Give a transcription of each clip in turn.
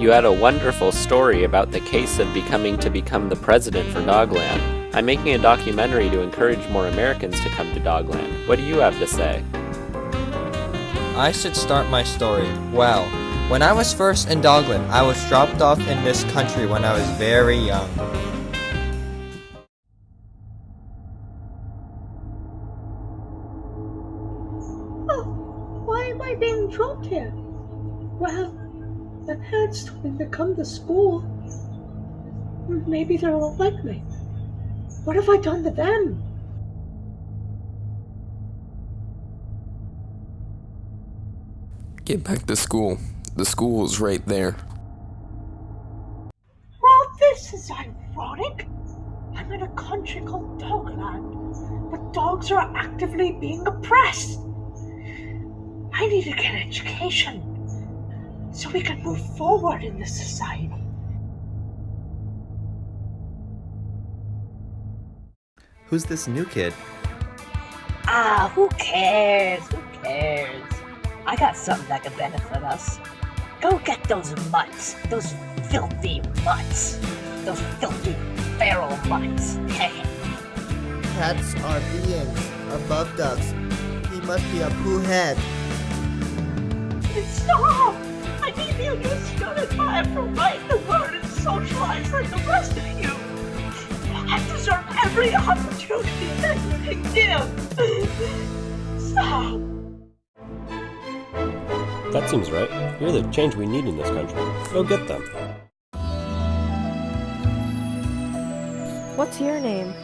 You had a wonderful story about the case of becoming to become the president for Dogland. I'm making a documentary to encourage more Americans to come to Dogland. What do you have to say? I should start my story. Well, when I was first in Dogland, I was dropped off in this country when I was very young. Oh, why am I being dropped here? Well, my parents told me to come to school. Maybe they won't like me. What have I done to them? Get back to school. The school is right there. Well, this is ironic. I'm in a country called Dogland, but dogs are actively being oppressed. I need to get an education so we can move forward in this society. Who's this new kid? Ah, who cares? Who cares? I got something that could benefit us. Go get those mutts. Those filthy mutts. Those filthy feral mutts. Cats are beings above dogs. He must be a poo head. Stop! I need you to shut it by for write the word and socialize like the rest of you. I deserve every opportunity that you can give. Stop. That seems right. You're the change we need in this country. Go get them. What's your name?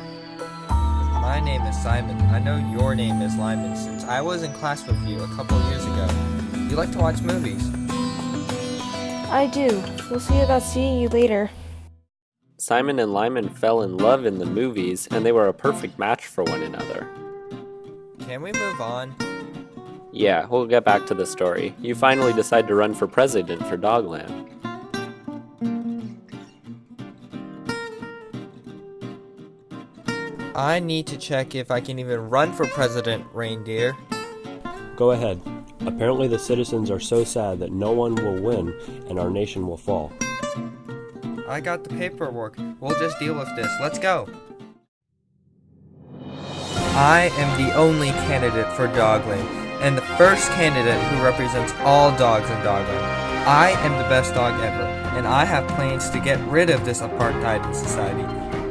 My name is Simon. I know your name is Lyman since I was in class with you a couple years ago. You like to watch movies. I do. We'll see about seeing you later. Simon and Lyman fell in love in the movies, and they were a perfect match for one another. Can we move on? Yeah, we'll get back to the story. You finally decide to run for president for Dogland. I need to check if I can even run for president, reindeer. Go ahead. Apparently the citizens are so sad that no one will win and our nation will fall. I got the paperwork. We'll just deal with this. Let's go. I am the only candidate for Dogland, and the first candidate who represents all dogs in Dogland. I am the best dog ever, and I have plans to get rid of this apartheid in society.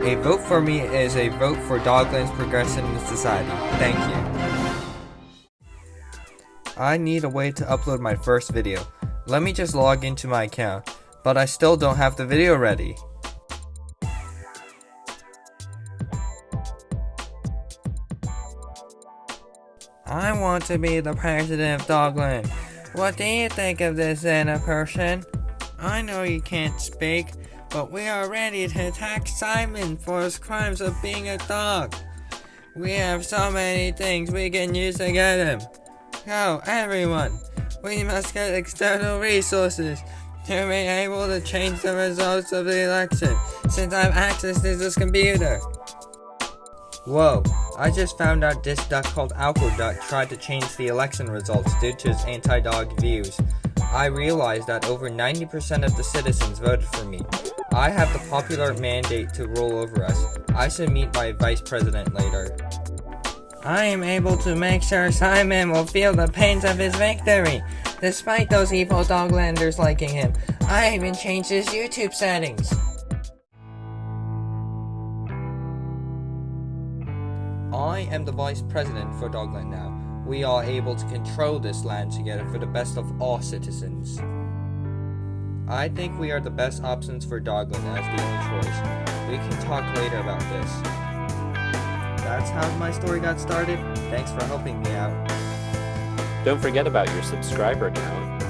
A vote for me is a vote for Dogland's progression in society. Thank you. I need a way to upload my first video. Let me just log into my account, but I still don't have the video ready. I want to be the president of Dogland. What do you think of this, Anna person? I know you can't speak, but we are ready to attack Simon for his crimes of being a dog. We have so many things we can use to get him. Go, everyone! We must get external resources to be able to change the results of the election, since I have access to this computer. Whoa, I just found out this duck called Alcoduck tried to change the election results due to his anti-dog views. I realized that over 90% of the citizens voted for me. I have the popular mandate to rule over us. I should meet my vice president later. I am able to make sure Simon will feel the pains of his victory, despite those evil doglanders liking him. I even changed his YouTube settings. I am the vice president for Dogland now. We are able to control this land together for the best of all citizens. I think we are the best options for Dogland as the only choice. We can talk later about this. That's how my story got started. Thanks for helping me out. Don't forget about your subscriber count.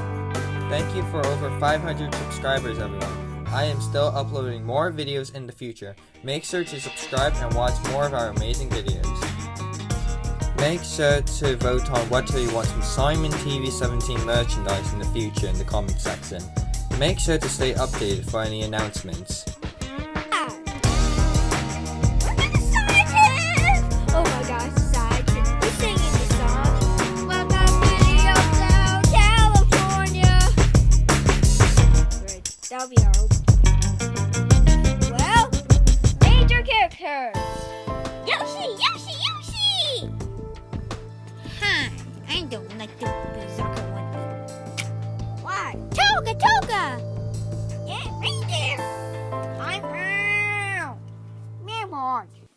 Thank you for over 500 subscribers, everyone. I am still uploading more videos in the future. Make sure to subscribe and watch more of our amazing videos. Make sure to vote on what you want from Simon TV 17 merchandise in the future in the comment section. Make sure to stay updated for any announcements. That'll be our. Well, major characters. Yoshi, Yoshi, Yoshi! Hi, I don't like the